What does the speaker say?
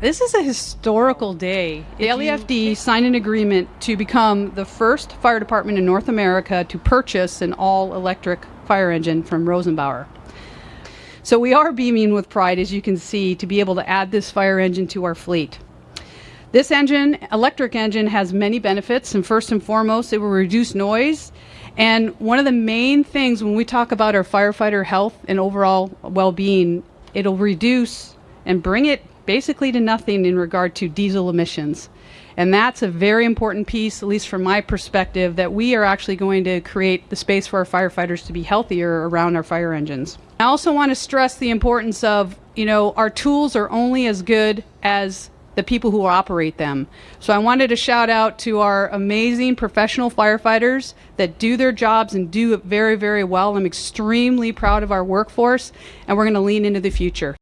This is a historical day. The LAFD signed an agreement to become the first fire department in North America to purchase an all electric fire engine from Rosenbauer. So we are beaming with pride, as you can see, to be able to add this fire engine to our fleet. This engine, electric engine, has many benefits, and first and foremost, it will reduce noise. And one of the main things when we talk about our firefighter health and overall well being, it'll reduce and bring it basically to nothing in regard to diesel emissions. And that's a very important piece, at least from my perspective, that we are actually going to create the space for our firefighters to be healthier around our fire engines. I also want to stress the importance of, you know, our tools are only as good as the people who operate them. So I wanted to shout out to our amazing professional firefighters that do their jobs and do it very, very well. I'm extremely proud of our workforce, and we're going to lean into the future.